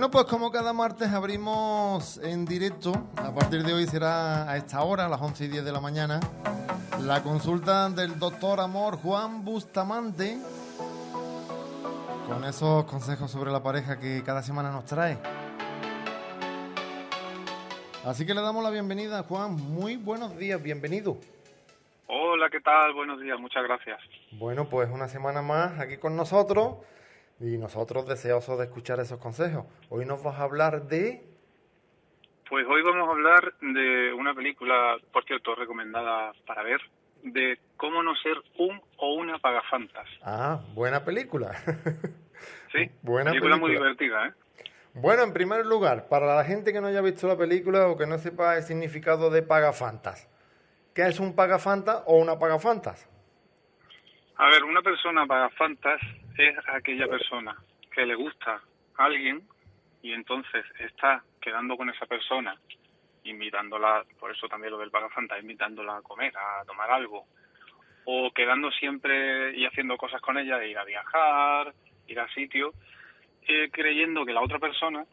Bueno, pues como cada martes abrimos en directo, a partir de hoy será a esta hora, a las 11 y 10 de la mañana, la consulta del doctor Amor Juan Bustamante, con esos consejos sobre la pareja que cada semana nos trae. Así que le damos la bienvenida, Juan. Muy buenos días, bienvenido. Hola, ¿qué tal? Buenos días, muchas gracias. Bueno, pues una semana más aquí con nosotros y nosotros deseosos de escuchar esos consejos. Hoy nos vas a hablar de... Pues hoy vamos a hablar de una película, por cierto, recomendada para ver, de cómo no ser un o una pagafantas. Ah, buena película. sí, buena película, película muy divertida, ¿eh? Bueno, en primer lugar, para la gente que no haya visto la película o que no sepa el significado de pagafantas, ¿Qué es un pagafantas o una pagafantas? A ver, una persona pagafantas es aquella persona que le gusta a alguien y entonces está quedando con esa persona, invitándola, por eso también lo del pagafantas, invitándola a comer, a tomar algo, o quedando siempre y haciendo cosas con ella, ir a viajar, ir a sitio, eh, creyendo que la otra persona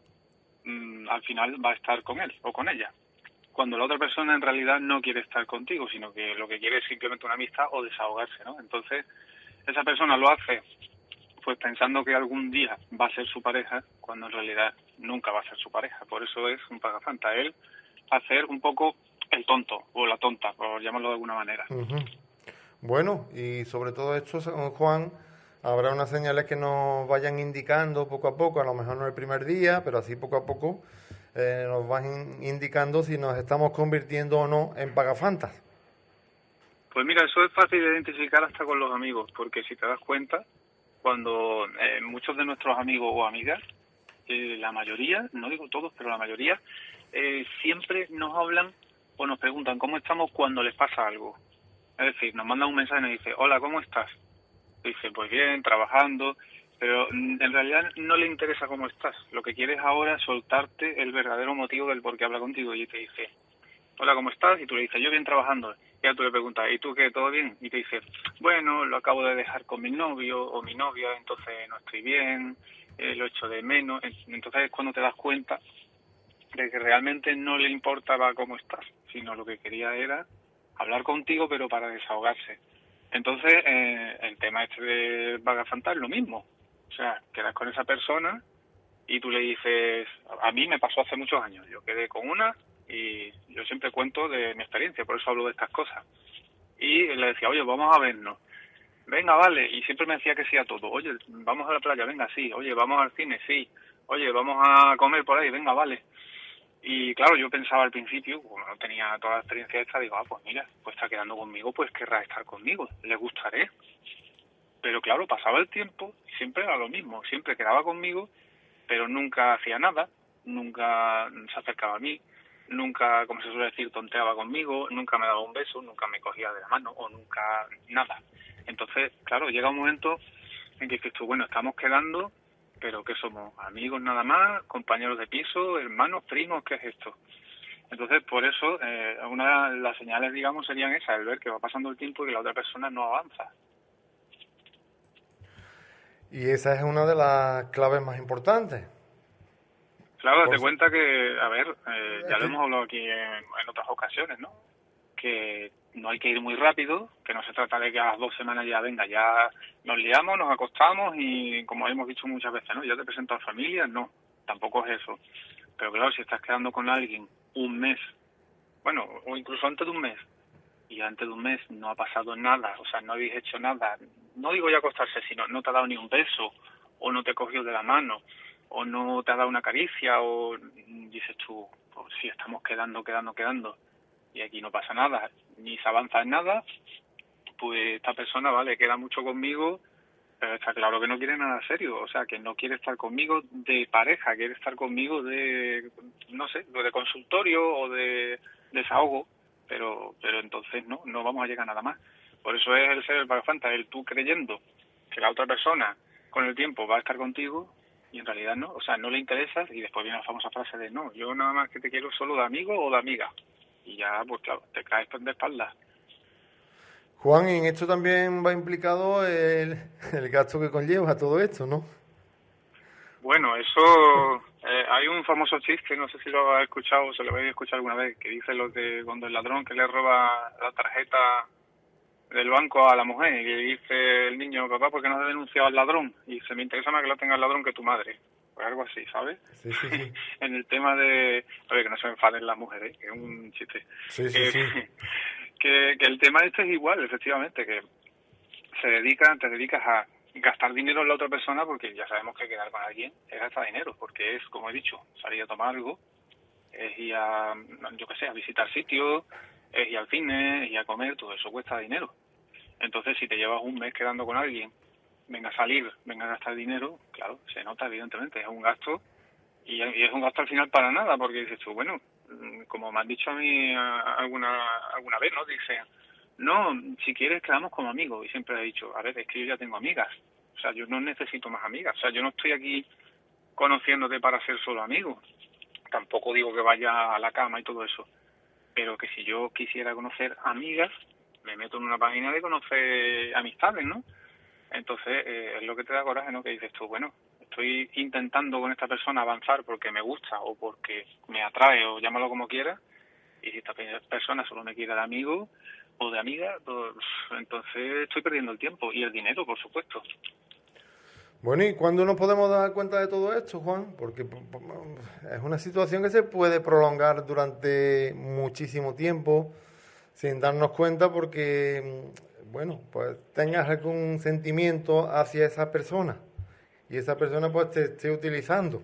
mm, al final va a estar con él o con ella cuando la otra persona en realidad no quiere estar contigo, sino que lo que quiere es simplemente una amistad o desahogarse, ¿no? Entonces, esa persona lo hace pues pensando que algún día va a ser su pareja, cuando en realidad nunca va a ser su pareja. Por eso es un pagafanta. Él hacer un poco el tonto o la tonta, por llamarlo de alguna manera. Bueno, y sobre todo esto, Juan, habrá unas señales que nos vayan indicando poco a poco, a lo mejor no el primer día, pero así poco a poco, eh, nos van indicando si nos estamos convirtiendo o no en pagafantas. Pues mira, eso es fácil de identificar hasta con los amigos, porque si te das cuenta, cuando eh, muchos de nuestros amigos o amigas, eh, la mayoría, no digo todos, pero la mayoría, siempre nos hablan o nos preguntan cómo estamos cuando les pasa algo. Es decir, nos mandan un mensaje y nos dice, hola, ¿cómo estás? Dice, pues bien, trabajando pero mm, en realidad no le interesa cómo estás. Lo que quiere es ahora soltarte el verdadero motivo del por qué habla contigo y te dice, hola, ¿cómo estás? Y tú le dices, yo bien trabajando. Y ya tú le preguntas, ¿y tú qué? ¿Todo bien? Y te dice, bueno, lo acabo de dejar con mi novio o mi novia, entonces no estoy bien, eh, lo echo de menos. Entonces es cuando te das cuenta de que realmente no le importaba cómo estás, sino lo que quería era hablar contigo, pero para desahogarse. Entonces, eh, el tema este de Vagafantar es lo mismo. O sea, quedas con esa persona y tú le dices, a mí me pasó hace muchos años, yo quedé con una y yo siempre cuento de mi experiencia, por eso hablo de estas cosas. Y le decía, oye, vamos a vernos. Venga, vale. Y siempre me decía que sí a todo. Oye, vamos a la playa, venga, sí. Oye, vamos al cine, sí. Oye, vamos a comer por ahí, venga, vale. Y claro, yo pensaba al principio, como no tenía toda la experiencia esta, digo, ah, pues mira, pues está quedando conmigo, pues querrá estar conmigo, le gustaré. Pero claro, pasaba el tiempo y siempre era lo mismo, siempre quedaba conmigo, pero nunca hacía nada, nunca se acercaba a mí, nunca, como se suele decir, tonteaba conmigo, nunca me daba un beso, nunca me cogía de la mano o nunca nada. Entonces, claro, llega un momento en que dices tú, bueno, estamos quedando, pero ¿qué somos? ¿Amigos nada más? ¿Compañeros de piso? ¿Hermanos? ¿Primos? ¿Qué es esto? Entonces, por eso, eh, una de las señales, digamos, serían esas, el ver que va pasando el tiempo y que la otra persona no avanza. Y esa es una de las claves más importantes. Claro, date cuenta que, a ver, eh, ya lo hemos hablado aquí en, otras ocasiones, ¿no? Que no hay que ir muy rápido, que no se trata de que a las dos semanas ya venga, ya nos liamos, nos acostamos y como hemos dicho muchas veces, ¿no? Ya te presento a familia, no, tampoco es eso. Pero claro, si estás quedando con alguien un mes, bueno, o incluso antes de un mes, y antes de un mes no ha pasado nada, o sea, no habéis hecho nada, no digo ya acostarse, sino no te ha dado ni un beso, o no te cogió de la mano, o no te ha dado una caricia, o dices tú, pues sí, estamos quedando, quedando, quedando, y aquí no pasa nada, ni se avanza en nada, pues esta persona, vale, queda mucho conmigo, pero está claro que no quiere nada serio, o sea, que no quiere estar conmigo de pareja, quiere estar conmigo de, no sé, de consultorio o de desahogo, pero, pero entonces no, no vamos a llegar a nada más. Por eso es el ser el pagafanta, el tú creyendo que la otra persona con el tiempo va a estar contigo y en realidad no, o sea, no le interesas y después viene la famosa frase de no, yo nada más que te quiero solo de amigo o de amiga. Y ya, pues claro, te caes de espaldas. Juan, en esto también va implicado el, el gasto que conlleva todo esto, ¿no? Bueno, eso Eh, hay un famoso chiste, no sé si lo has escuchado o se lo habéis escuchado alguna vez, que dice lo de cuando el ladrón que le roba la tarjeta del banco a la mujer y dice el niño, papá, ¿por qué no has denunciado al ladrón? Y dice, me interesa más que lo tenga el ladrón que tu madre. Pues algo así, ¿sabes? Sí, sí, sí. en el tema de... A ver, que no se enfaden las mujeres, que es un chiste. Sí, sí, que, sí. Que, que el tema este es igual, efectivamente, que se dedica, te dedicas a gastar dinero en la otra persona porque ya sabemos que quedar con alguien es gastar dinero, porque es, como he dicho, salir a tomar algo, es ir a, yo qué sé, a visitar sitios, es ir al cine, es ir a comer, todo eso cuesta dinero. Entonces, si te llevas un mes quedando con alguien, venga a salir, venga a gastar dinero, claro, se nota evidentemente, es un gasto y, es un gasto al final para nada, porque dices tú, bueno, mm, como me han dicho a mí alguna alguna vez, ¿no? Dice, no, si quieres quedamos como amigos. Y siempre he dicho, a ver, es que yo ya tengo amigas. O sea, yo no necesito más amigas. O sea, yo no estoy aquí conociéndote para ser solo amigos. Tampoco digo que vaya a la cama y todo eso. Pero que si yo quisiera conocer amigas, me meto en una página de conocer amistades, ¿no? Entonces, eh, es lo que te da coraje, ¿no? Que dices tú, bueno, estoy intentando con esta persona avanzar porque me gusta o porque me atrae o llámalo como quieras. Y si esta pe- persona solo me quiere de amigo o de amiga, pues, entonces estoy perdiendo el tiempo y el dinero, por supuesto. Bueno, ¿y cuándo nos podemos dar cuenta de todo esto, Juan? Porque es una situación que se puede prolongar durante muchísimo tiempo sin darnos cuenta porque, mm, bueno, pues tengas algún sentimiento hacia esa persona y esa persona pues te esté utilizando.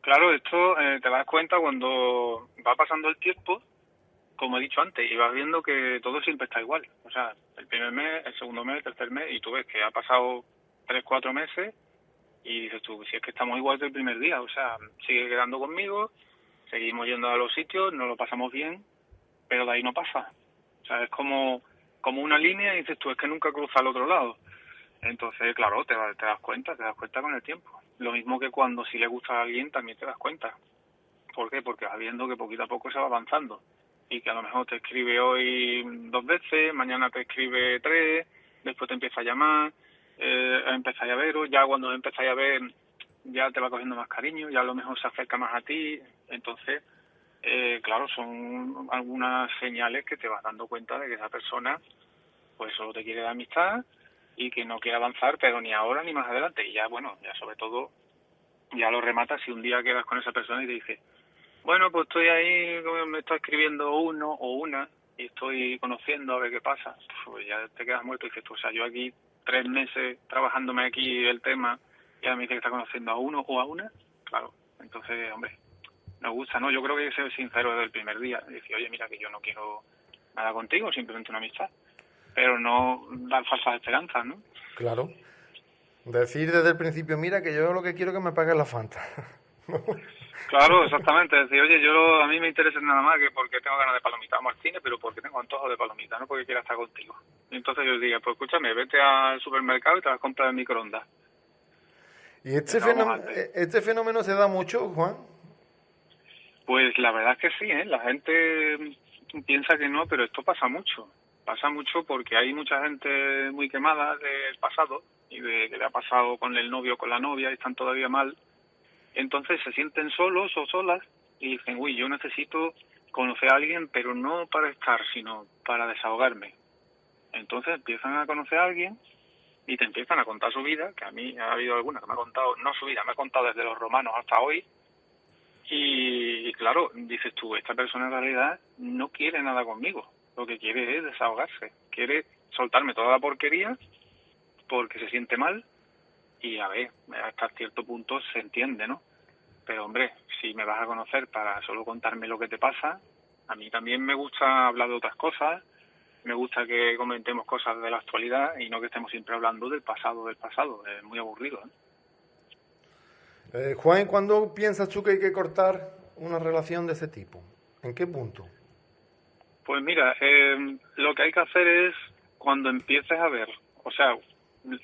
Claro, esto eh, te das cuenta cuando va pasando el tiempo, como he dicho antes, y vas viendo que todo siempre está igual. O sea, el primer mes, el segundo mes, el tercer mes, y tú ves que ha pasado tres, cuatro meses, y dices tú, si es que estamos igual que el primer día, o sea, sigue quedando conmigo, seguimos yendo a los sitios, nos lo pasamos bien, pero de ahí no pasa. O sea, es como, como una línea y dices tú, es que nunca cruza al otro lado. Entonces, claro, te, te das cuenta, te das cuenta con el tiempo. Lo mismo que cuando si le gusta a alguien también te das cuenta. ¿Por qué? Porque vas viendo que poquito a poco se va avanzando. Y que a lo mejor te escribe hoy dos veces, mañana te escribe tres, después te empieza a llamar, eh, empezáis a veros, ya cuando empezáis a ver ya te va cogiendo más cariño, ya a lo mejor se acerca más a ti. Entonces, eh, claro, son algunas señales que te vas dando cuenta de que esa persona pues solo te quiere de amistad y que no quiere avanzar, pero ni ahora ni más adelante. Y ya, bueno, ya sobre todo, ya lo rematas si un día quedas con esa persona y te dice, bueno, pues estoy ahí, me está escribiendo uno o una y estoy conociendo a ver qué pasa. Pues ya te quedas muerto y dices, o sea, yo aquí tres meses trabajándome aquí el tema y ahora me dice que está conociendo a uno o a una. Claro, entonces, hombre, nos gusta, ¿no? Yo creo que hay que ser sincero desde el primer día. Decir, oye, mira que yo no quiero nada contigo, simplemente una amistad. Pero no dar falsas esperanzas, ¿no? Claro. Decir desde el principio, mira que yo lo que quiero es que me paguen la Fanta. Claro, exactamente. Decir, oye, yo a mí me interesa nada más que porque tengo ganas de palomita. Vamos al cine, pero porque tengo antojo de palomita, no porque quiera estar contigo. Entonces yo diría, pues escúchame, vete al supermercado y te vas a comprar el microondas. ¿Y este, fenómeno, ver. este fenómeno se da mucho, Juan? Pues la verdad es que sí, ¿eh? La gente piensa que no, pero esto pasa mucho. Pasa mucho porque hay mucha gente muy quemada del pasado y de que le ha pasado con el novio o con la novia y están todavía mal. Entonces se sienten solos o solas y dicen, uy, yo necesito conocer a alguien, pero no para estar, sino para desahogarme. Entonces empiezan a conocer a alguien y te empiezan a contar su vida, que a mí ha habido alguna que me ha contado, no su vida, me ha contado desde los romanos hasta hoy, y, claro, dices tú, esta persona en realidad no quiere nada conmigo. Lo que quiere es desahogarse. Quiere soltarme toda la porquería porque se siente mal. Y a ver, hasta cierto punto se entiende, ¿no? Pero hombre, si me vas a conocer para solo contarme lo que te pasa, a mí también me gusta hablar de otras cosas. Me gusta que comentemos cosas de la actualidad y no que estemos siempre hablando del pasado, del pasado. Es muy aburrido, ¿eh? Eh, Juan, ¿cuándo piensas tú que hay que cortar una relación de ese tipo? ¿En qué punto? Pues mira, eh, lo que hay que hacer es cuando empieces a ver, o sea,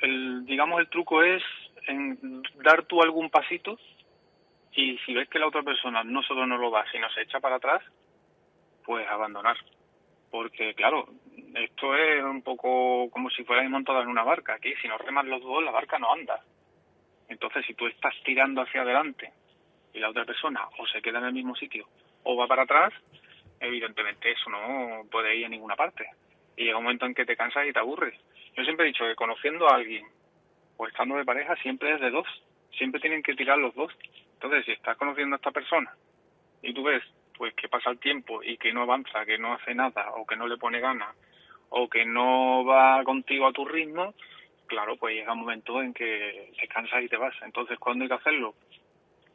el, digamos el truco es en dar tú algún pasito y si ves que la otra persona no solo no lo da, sino se echa para atrás, pues abandonar. Porque claro, esto es un poco como si fuerais montados en una barca. Aquí si no reman los dos, la barca no anda. Entonces, si tú estás tirando hacia adelante y la otra persona o se queda en el mismo sitio o va para atrás, evidentemente eso no puede ir a ninguna parte. Y llega un momento en que te cansas y te aburres. Yo siempre he dicho que conociendo a alguien o estando de pareja siempre es de dos. Siempre tienen que tirar los dos. Entonces, si estás conociendo a esta persona y tú ves pues que pasa el tiempo y que no avanza, que no hace nada o que no le pone ganas o que no va contigo a tu ritmo, claro, pues llega un momento en que te cansas y te vas. Entonces, ¿cuándo hay que hacerlo?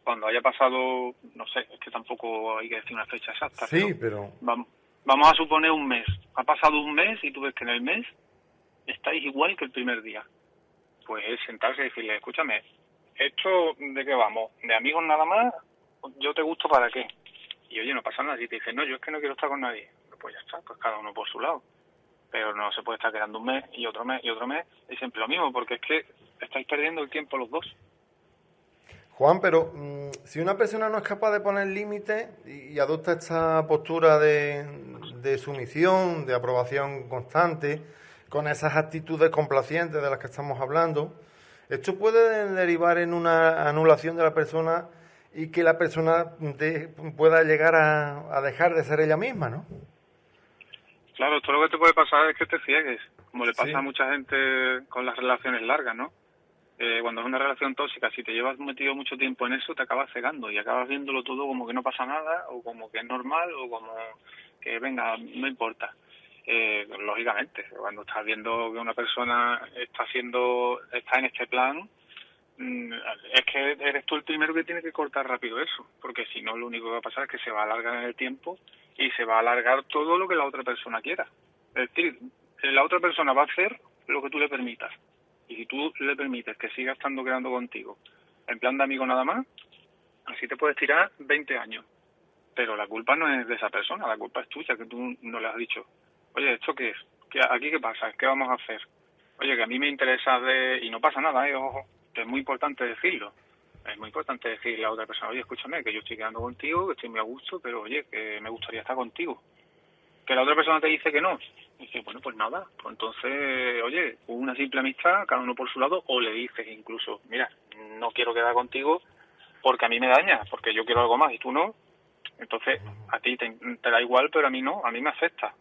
Cuando haya pasado, no sé, es que tampoco hay que decir una fecha exacta. Sí, pero... Vamos, vamos a suponer un mes. Ha pasado un mes y tú ves que en el mes estáis igual que el primer día. Pues es sentarse y decirle, escúchame, ¿esto de qué vamos? ¿De amigos nada más? ¿Yo te gusto para qué? Y oye, no pasa nada. Si te dice, no, yo es que no quiero estar con nadie, pues ya está, pues cada uno por su lado pero no se puede estar quedando un mes y otro mes y otro mes y siempre lo mismo, porque es que estáis perdiendo el tiempo los dos. Juan, pero mm, si una persona no es capaz de poner límites y, adopta esta postura de, de, sumisión, de aprobación constante, con esas actitudes complacientes de las que estamos hablando, esto puede derivar en una anulación de la persona y que la persona pueda llegar a, a dejar de ser ella misma, ¿no? Claro, esto lo que te puede pasar es que te ciegues, como le pasa a mucha gente con las relaciones largas, ¿no? Eh, cuando es una relación tóxica, si te llevas metido mucho tiempo en eso, te acabas cegando y acabas viéndolo todo como que no pasa nada, o como que es normal, o como que venga, no importa. Eh, lógicamente, cuando estás viendo que una persona está haciendo, está en este plan, es que eres tú el primero que tiene que cortar rápido eso, porque si no, lo único que va a pasar es que se va a alargar en el tiempo y se va a alargar todo lo que la otra persona quiera. Es decir, la otra persona va a hacer lo que tú le permitas. Y si tú le permites que siga estando quedando contigo en plan de amigo nada más, así te puedes tirar 20 años. Pero la culpa no es de esa persona, la culpa es tuya, que tú no le has dicho, oye, ¿esto qué es? ¿Qué, ¿Aquí qué pasa? ¿Qué vamos a hacer? Oye, que a mí me interesa de... Y no pasa nada, ¿eh? ojo, es muy importante decirlo es muy importante decirle a otra persona, oye, escúchame, que yo estoy quedando contigo, que estoy muy a gusto, pero oye, que me gustaría estar contigo. Que la otra persona te dice que no. Y dice, bueno, pues nada, pues entonces, oye, una simple amistad, cada uno por su lado, o le dices incluso, mira, no quiero quedar contigo porque a mí me daña, porque yo quiero algo más y tú no. Entonces, a ti te, da igual, pero a mí no, a mí me afecta.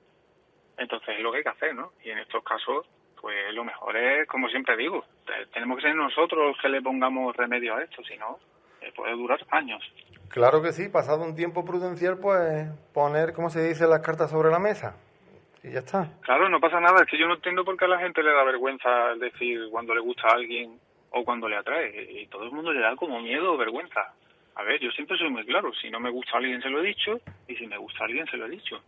Entonces es lo que hay que hacer, ¿no? Y en estos casos, pues lo mejor es, como siempre digo, tenemos que ser nosotros los que le pongamos remedio a esto, si no, eh, puede durar años. Claro que sí, pasado un tiempo prudencial, pues poner, como se dice, las cartas sobre la mesa. Y ya está. Claro, no pasa nada, es que yo no entiendo por qué a la gente le da vergüenza decir cuando le gusta a alguien o cuando le atrae. Y todo el mundo le da como miedo o vergüenza. A ver, yo siempre soy muy claro, si no me gusta a alguien se lo he dicho, y si me gusta a alguien se lo he dicho.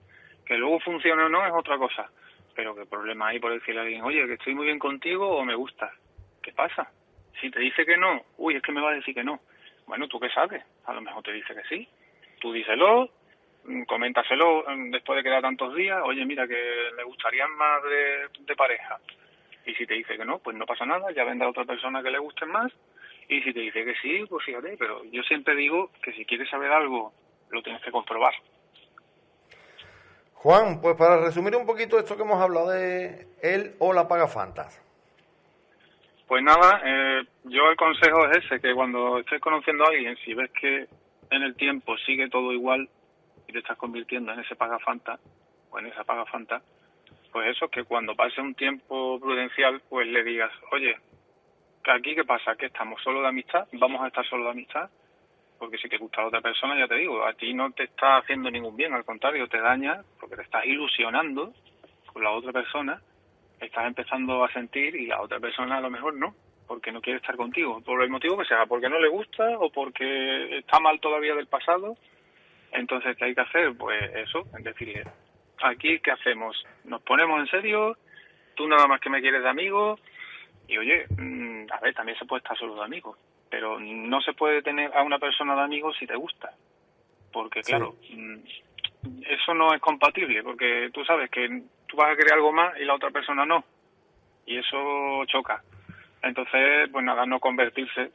Que luego funcione o no es otra cosa pero qué problema hay por decirle a alguien, oye, que estoy muy bien contigo o me gusta. ¿Qué pasa? Si te dice que no, uy, es que me va a decir que no. Bueno, ¿tú qué sabes? A lo mejor te dice que sí. Tú díselo, mm, coméntaselo mm, después de quedar tantos días, oye, mira, que me gustaría más de, pareja. Y si te dice que no, pues no pasa nada, ya vendrá otra persona que le guste más. Y si te dice que sí, pues fíjate, pero yo siempre digo que si quieres saber algo, lo tienes que comprobar. Juan, pues para resumir un poquito esto que hemos hablado de él o la paga fantas. Pues nada, eh, yo el consejo es ese, que cuando estés conociendo a alguien, si ves que en el tiempo sigue todo igual y te estás convirtiendo en ese paga fanta o en esa paga fanta, pues eso, que cuando pase un tiempo prudencial, pues le digas, oye, ¿que aquí qué pasa? ¿Que estamos solo de amistad? ¿Vamos a estar solo de amistad? Porque si te gusta otra persona, ya te digo, a ti no te está haciendo ningún bien, al contrario, te daña porque te estás ilusionando con la otra persona, estás empezando a sentir y la otra persona a lo mejor no, porque no quiere estar contigo, por el motivo que sea, porque no le gusta o porque está mal todavía del pasado. Entonces, ¿qué hay que hacer? Pues eso, es decirle, aquí, ¿qué hacemos? ¿Nos ponemos en serio? ¿Tú nada más que me quieres de amigo? Y oye, mm, a ver, también se puede estar solo de amigos pero no se puede tener a una persona de amigo si te gusta, porque claro, mm, eso no es compatible, porque tú sabes que tú vas a querer algo más y la otra persona no, y eso choca. Entonces, pues nada, no convertirse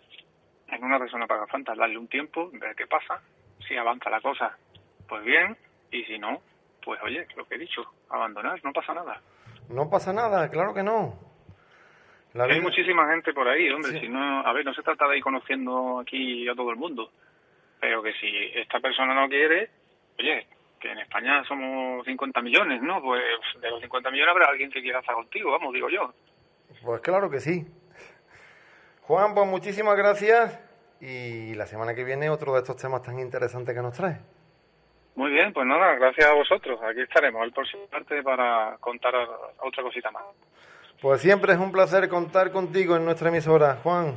en una persona para fantas, darle un tiempo, ver qué pasa, si avanza la cosa, pues bien, y si no, pues oye, lo que he dicho, abandonar, no pasa nada. No pasa nada, claro que no. Hay muchísima gente por ahí, hombre. Si no, a ver, no se trata de ir conociendo aquí a todo el mundo, pero que si esta persona no quiere, oye, que en España somos 50 millones, ¿no? Pues de los 50 millones habrá alguien que quiera estar contigo, vamos, digo yo. Pues claro que sí. Juan, pues muchísimas gracias y la semana que viene otro de estos temas tan interesantes que nos trae. Muy bien, pues nada, gracias a vosotros. Aquí estaremos el próximo parte para contar otra cosita más. Pues siempre es un placer contar contigo en nuestra emisora, Juan.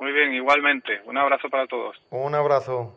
Muy bien, igualmente. Un abrazo para todos. Un abrazo.